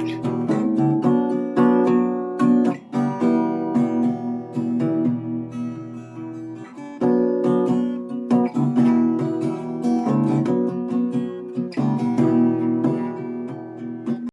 time.